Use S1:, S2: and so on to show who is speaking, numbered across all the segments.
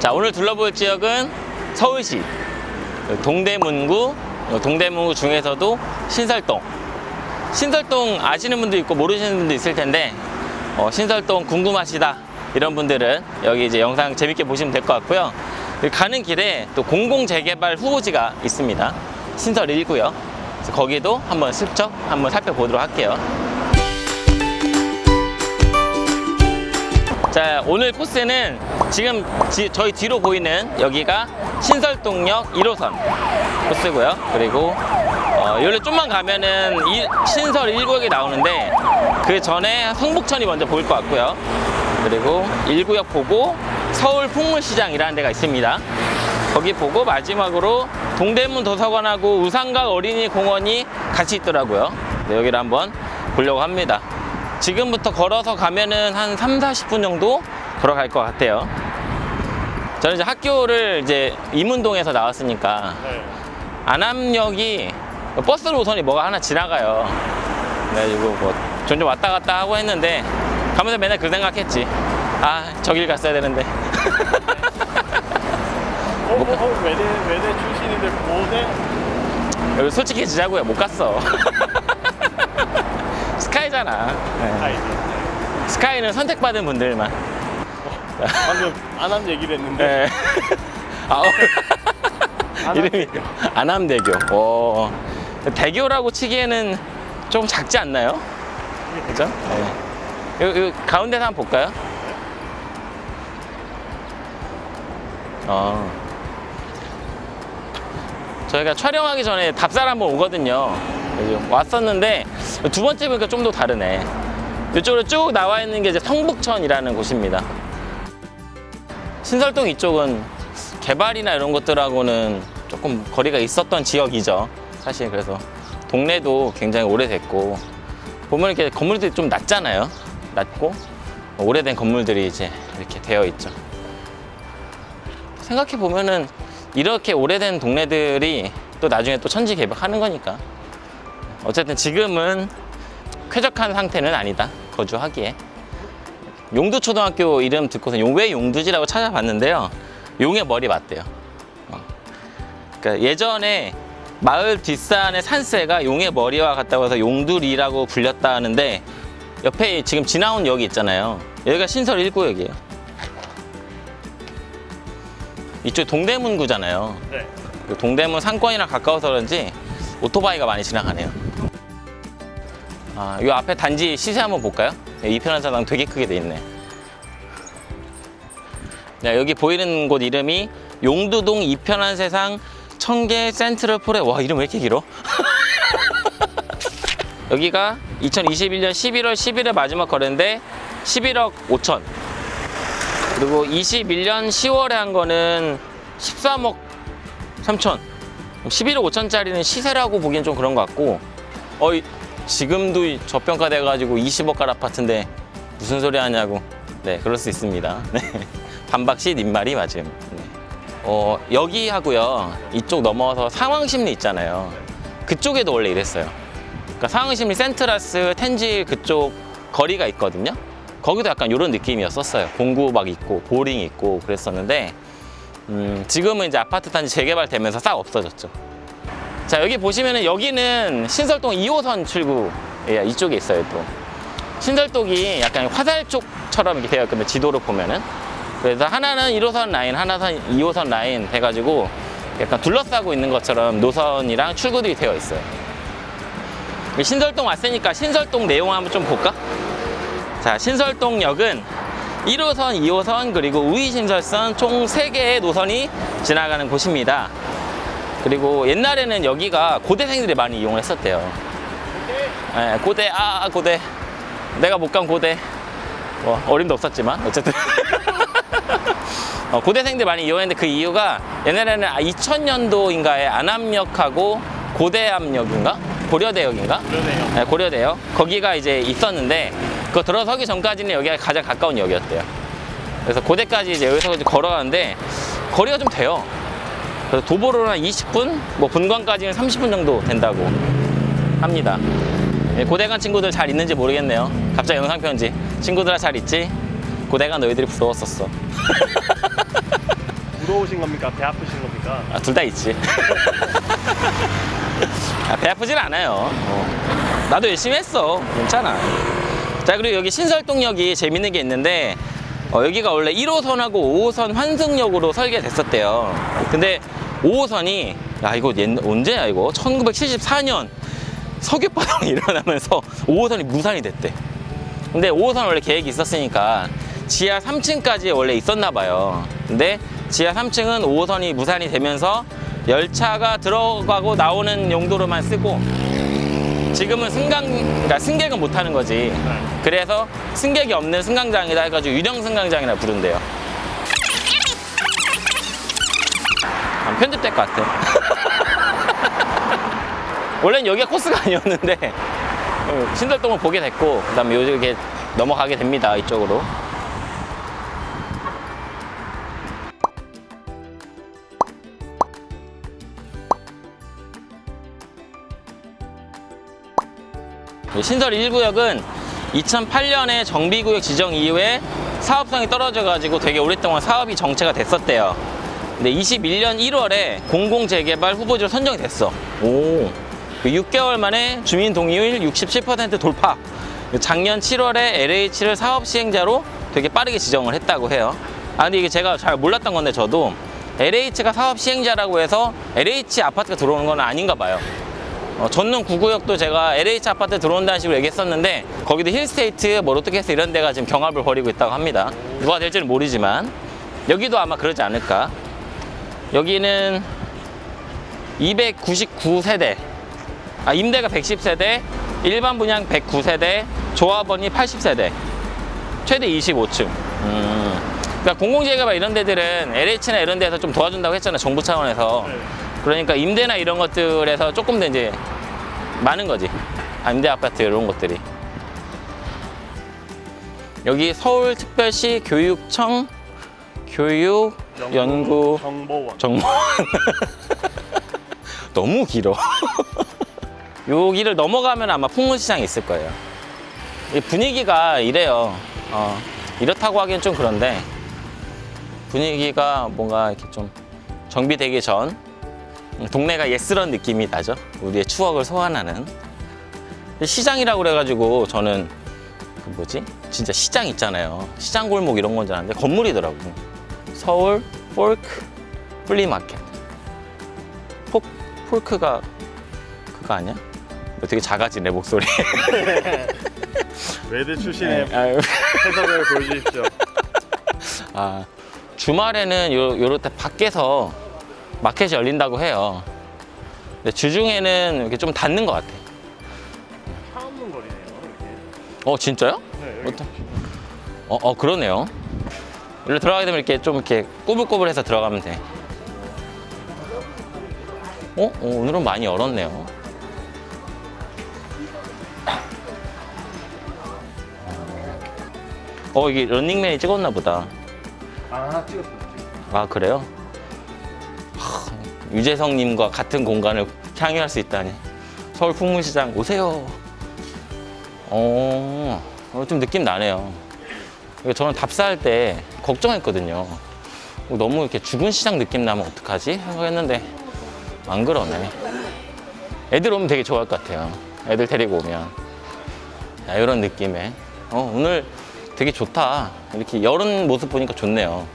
S1: 자 오늘 둘러볼 지역은 서울시 동대문구 동대문구 중에서도 신설동. 신설동 아시는 분도 있고 모르시는 분도 있을 텐데 어, 신설동 궁금하시다. 이런 분들은 여기 이제 영상 재밌게 보시면 될 것 같고요. 가는 길에 또 공공재개발 후보지가 있습니다. 신설 1구요. 거기도 한번 슬쩍 한번 살펴보도록 할게요. 자 오늘 코스는 지금 지- 저희 뒤로 보이는 여기가 신설동역 1호선 코스고요. 그리고 어, 여기로 좀만 가면은 이- 신설 1구역이 나오는데 그 전에 성북천이 먼저 보일 것 같고요. 그리고 1구역 보고 서울 풍물시장이라는 데가 있습니다. 거기 보고 마지막으로 동대문 도서관하고 우상각 어린이 공원이 같이 있더라고요. 네, 여기를 한번 보려고 합니다. 지금부터 걸어서 가면은 한 3, 40분 정도 걸어갈 것 같아요. 저는 이제 학교를 이제 이문동에서 나왔으니까
S2: 네.
S1: 안암역이 버스 노선이 뭐가 하나 지나가요. 그래가지고 뭐 종종 왔다 갔다 하고 했는데 가면서 맨날 그 생각했지. 아, 저길 갔어야 되는데.
S2: 어, 어, 어, 외대, 외대 출신인데 고대?
S1: 여기 솔직해지자고요. 못 갔어. 스카이잖아. 네. 스카이는 선택받은 분들만.
S2: 방금 안한 얘기를 했는데.
S1: 네. 아, 어. 이름이 안암대교. 어. 대교라고 치기에는 좀 작지 않나요? 그죠? 네. 요, 요 가운데서 한번 볼까요? 어. 저희가 촬영하기 전에 답사를 한번 오거든요. 왔었는데 두 번째 보니까 좀 더 다르네. 이쪽으로 쭉 나와 있는 게 이제 성북천이라는 곳입니다. 신설동 이쪽은 개발이나 이런 것들하고는 조금 거리가 있었던 지역이죠. 사실 그래서 동네도 굉장히 오래됐고 보면 이렇게 건물들이 좀 낮잖아요. 낮고 오래된 건물들이 이제 이렇게 되어 있죠. 생각해 보면은 이렇게 오래된 동네들이 또 나중에 또 천지 개벽하는 거니까 어쨌든 지금은 쾌적한 상태는 아니다 거주하기에 용두초등학교 이름 듣고서 용- 왜 용두지라고 찾아봤는데요 용의 머리 맞대요 어. 그러니까 예전에 마을 뒷산의 산세가 용의 머리와 같다고 해서 용두리라고 불렸다 하는데 옆에 지금 지나온 역이 있잖아요 여기가 신설 1구역이에요 이쪽 동대문구잖아요
S2: 네.
S1: 그 동대문 상권이랑 가까워서 그런지 오토바이가 많이 지나가네요. 아, 이 앞에 단지 시세 한번 볼까요? 네, 이편한 사당 되게 크게 돼 있네. 네, 여기 보이는 곳 이름이 용두동 이편한 세상 청계 센트럴폴에 와 이름 왜 이렇게 길어? 여기가 2021년 11월 10일에 마지막 거래인데 11억 5천 그리고 21년 10월에 한 거는 13억 3천 11억 5천짜리는 시세라고 보기엔 좀 그런 것 같고 어 지금도 이 저평가 돼 가지고 20억갈 아파트인데 무슨 소리 하냐고. 네 그럴 수 있습니다. 네. 반박시 님 말이 맞음. 네. 어 여기 하고요. 이쪽 넘어서 상황심리 있잖아요. 그쪽에도 원래 이랬어요. 그러니까 상황심리 센트라스 텐질 그쪽 거리가 있거든요. 거기도 약간 이런 느낌이었었어요. 공구 막 있고 보링 있고 그랬었는데 음, 지금은 이제 아파트 단지 재개발되면서 싹 없어졌죠. 자, 여기 보시면은 여기는 신설동 2호선 출구, 예, 이쪽에 있어요, 또. 신설동이 약간 화살 쪽처럼 이렇게 되어 있거든요, 지도를 보면은. 그래서 하나는 1호선 라인, 하나는 2호선 라인 해가지고 약간 둘러싸고 있는 것처럼 노선이랑 출구들이 되어 있어요. 신설동 왔으니까 신설동 내용 한번 좀 볼까? 자, 신설동역은 1호선, 2호선, 그리고 우이신설선 총 3개의 노선이 지나가는 곳입니다. 그리고 옛날에는 여기가 고대생들이 많이 이용했었대요. 예, 고대, 아, 고대. 내가 못 간 고대. 뭐, 어림도 없었지만, 어쨌든. 어, 고대생들 많이 이용했는데 그 이유가 옛날에는 2000년도인가에 안암역하고 고대암역인가? 고려대역인가?
S2: 그러네요.
S1: 네, 고려대요. 거기가 이제 있었는데 그거 들어서기 전까지는 여기가 가장 가까운 역이었대요. 그래서 고대까지 이제 여기서 걸어가는데 거리가 좀 돼요. 그래서 도보로는 한 20분, 뭐 분광까지는 30분 정도 된다고 합니다. 예, 고대 간 친구들 잘 있는지 모르겠네요. 갑자기 영상 편지. 친구들아 잘 있지? 고대 간 너희들이 부러웠었어.
S2: 무거우신 겁니까? 배 아프신 겁니까?
S1: 아, 둘 다 있지. 아, 배 아프진 않아요. 어. 나도 열심히 했어. 괜찮아. 자, 그리고 여기 신설동역이 재밌는 게 있는데, 어, 여기가 원래 1호선하고 5호선 환승역으로 설계됐었대요. 근데 5호선이, 야, 이거 옛, 언제야, 이거? 1974년 석유파동이 일어나면서 5호선이 무산이 됐대. 근데 5호선 원래 계획이 있었으니까 지하 3층까지 원래 있었나 봐요. 근데 지하 3층은 5호선이 무산이 되면서 열차가 들어가고 나오는 용도로만 쓰고 지금은 승강, 그러니까 승객은 못 하는 거지. 그래서 승객이 없는 승강장이다 해가지고 유령 승강장이라 부른대요. 안 편집될 것 같아. 원래는 여기가 코스가 아니었는데 어, 신설동을 보게 됐고 그 다음에 요즘 이렇게 넘어가게 됩니다 이쪽으로. 신설 1구역은 2008년에 정비구역 지정 이후에 사업성이 떨어져 가지고 되게 오랫동안 사업이 정체가 됐었대요. 근데 21년 1월에 공공재개발 후보지로 선정이 됐어. 오. 6개월 만에 주민 동의율 67% 돌파. 작년 7월에 LH를 사업 시행자로 되게 빠르게 지정을 했다고 해요. 아, 근데 이게 제가 잘 몰랐던 건데 저도 LH가 사업 시행자라고 해서 LH 아파트가 들어오는 건 아닌가 봐요. 어, 전남 구구역도 제가 LH 아파트 들어온다는 식으로 얘기했었는데 거기도 힐스테이트, 뭐 롯데캐슬 이런 데가 지금 경합을 벌이고 있다고 합니다. 누가 될지는 모르지만 여기도 아마 그러지 않을까. 여기는 299세대, 아, 임대가 110세대, 일반 분양 109세대, 조합원이 80세대, 최대 25층. 음. 그러니까 공공재개발 이런 데들은 LH나 이런 데서 좀 도와준다고 했잖아, 정부 차원에서.
S2: 네.
S1: 그러니까 임대나 이런 것들에서 조금 더 이제 많은 거지. 아, 임대 아파트 이런 것들이. 여기 서울특별시 교육청 교육 연구
S2: 정보원.
S1: 정보원. 너무 길어. 여기를 넘어가면 아마 풍물시장이 있을 거예요. 이 분위기가 이래요. 어, 이렇다고 하기엔 좀 그런데 분위기가 뭔가 이렇게 좀 정비되기 전 동네가 예스런 느낌이 나죠. 우리의 추억을 소환하는 시장이라고 그래가지고 저는 그 뭐지? 진짜 시장 있잖아요. 시장 골목 이런 건 줄 알았는데 건물이더라고. 서울 Folk Flea Market. Folk Folk가 그거 아니야? 되게 작아지네 목소리.
S2: 외대 출신의
S1: 아유.
S2: 해석을 보여주십시오.
S1: 아, 주말에는 요, 요렇게 밖에서 마켓이 열린다고 해요. 근데 주중에는 이렇게 좀 닫는 것 같아.
S2: 차 없는 거리네요. 이렇게.
S1: 어, 진짜요?
S2: 네,
S1: 어떤- 어, 어, 그러네요. 일로 들어가게 되면 이렇게 좀 이렇게 꾸불꾸불해서 들어가면 돼. 어? 어, 오늘은 많이 열었네요. 어, 이게 런닝맨이 찍었나 보다.
S2: 아. 찍었어요.
S1: 아 그래요? 하, 유재석님과 같은 공간을 향유할 수 있다니 서울 풍물시장 오세요 어, 어, 좀 느낌 나네요 저는 답사할 때 걱정했거든요. 어, 너무 이렇게 죽은 시장 느낌 나면 어떡하지? 생각했는데 안 그러네. 애들 오면 되게 좋아할 것 같아요. 애들 데리고 오면. 자, 이런 느낌에. 어, 오늘 되게 좋다. 이렇게 여름 모습 보니까 좋네요.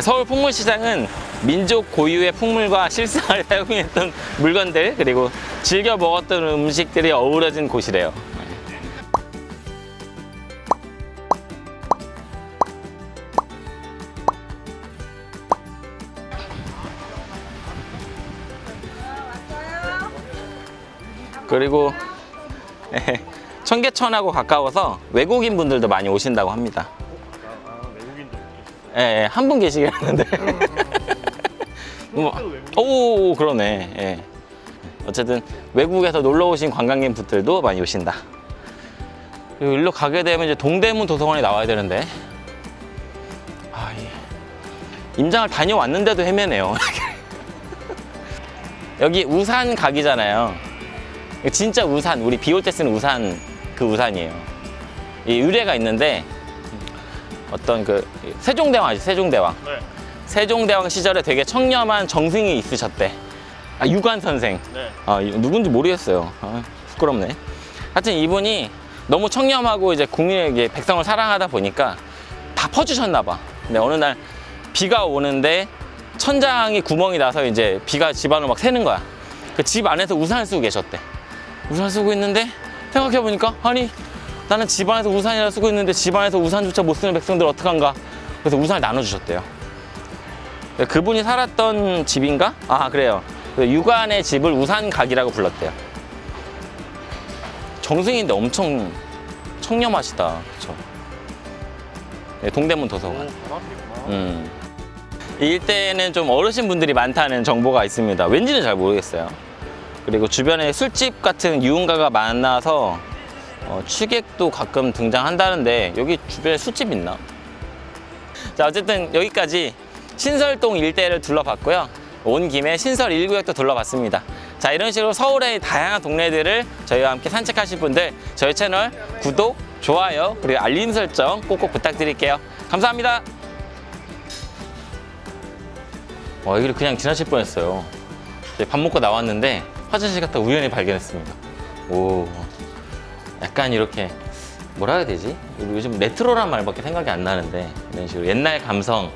S1: 서울 풍물시장은 민족 고유의 풍물과 실상을 사용했던 물건들 그리고 즐겨 먹었던 음식들이 어우러진 곳이래요. 그리고 예, 청계천하고 가까워서 외국인 분들도 많이 오신다고 합니다.
S2: 외국인들.
S1: 예, 예, 한분 계시긴 하는데. 뭐, 오, 그러네. 예. 어쨌든 외국에서 놀러 오신 관광객분들도 많이 오신다. 그리고 일로 가게 되면 이제 동대문 도서관에 나와야 되는데. 아, 예. 임장을 다녀왔는데도 헤매네요. 여기 우산 각이잖아요. 진짜 우산, 우리 비 올 때 쓰는 우산, 그 우산이에요. 이 의뢰가 있는데 어떤 그 세종대왕 아시죠? 세종대왕.
S2: 네.
S1: 세종대왕 시절에 되게 청렴한 정승이 있으셨대. 아, 유관 선생.
S2: 네.
S1: 아, 이- 누군지 모르겠어요. 아, 부끄럽네. 하여튼 이분이 너무 청렴하고 이제 국민에게 백성을 사랑하다 보니까 다 퍼주셨나 봐. 근데 어느 날 비가 오는데 천장이 구멍이 나서 이제 비가 집안을 막 새는 거야. 그 집 안에서 우산을 쓰고 계셨대. 우산을 쓰고 있는데 생각해 보니까 아니 나는 집 안에서 우산이라 쓰고 있는데 집 안에서 우산조차 못 쓰는 백성들 어떡한가. 그래서 우산을 나눠주셨대요. 그분이 살았던 집인가? 아 그래요. 그 유관의 집을 우산각이라고 불렀대요. 정승인데 엄청 청렴하시다. 그쵸? 네, 동대문
S2: 오,
S1: 도서관.
S2: 앞이구나.
S1: 음. 이 일대에는 좀 어르신 분들이 많다는 정보가 있습니다. 왠지는 잘 모르겠어요. 그리고 주변에 술집 같은 유흥가가 많아서 어, 취객도 가끔 등장한다는데 여기 주변에 술집 있나? 자 어쨌든 여기까지 신설동 일대를 둘러봤고요. 온 김에 신설 1구역도 둘러봤습니다. 자 이런 식으로 서울의 다양한 동네들을 저희와 함께 산책하실 분들 저희 채널 구독, 좋아요 그리고 알림 설정 꼭꼭 부탁드릴게요. 감사합니다. 와 여기를 그냥 지나칠 뻔했어요. 밥 먹고 나왔는데 화장실 갔다 우연히 발견했습니다. 오, 약간 이렇게 뭐라 해야 되지? 요즘 레트로란 말밖에 생각이 안 나는데 이런 식으로 옛날 감성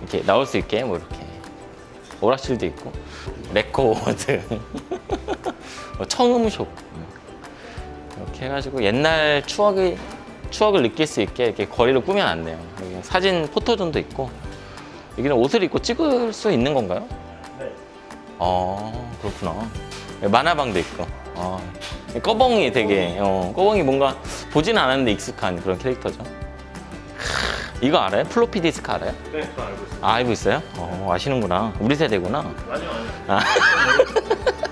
S1: 이렇게 나올 수 있게 뭐 이렇게 오락실도 있고 레코드, 뭐 청음숍 이렇게 해가지고 옛날 추억이 추억을 느낄 수 있게 이렇게 거리를 꾸며놨네요. 사진 photo zone도 있고 여기는 옷을 입고 찍을 수 있는 건가요?
S2: 네.
S1: 아 그렇구나 만화방도 있고 아, 꺼벙이 되게 어, 꺼벙이 뭔가 보진 않았는데 익숙한 그런 캐릭터죠 크, 이거 알아요? 플로피 디스크 알아요?
S2: 네, 저 알고 있어요.
S1: 아, 알고 있어요? 어, 아시는구나 우리 세대구나
S2: 아니요, 아니요.
S1: 아.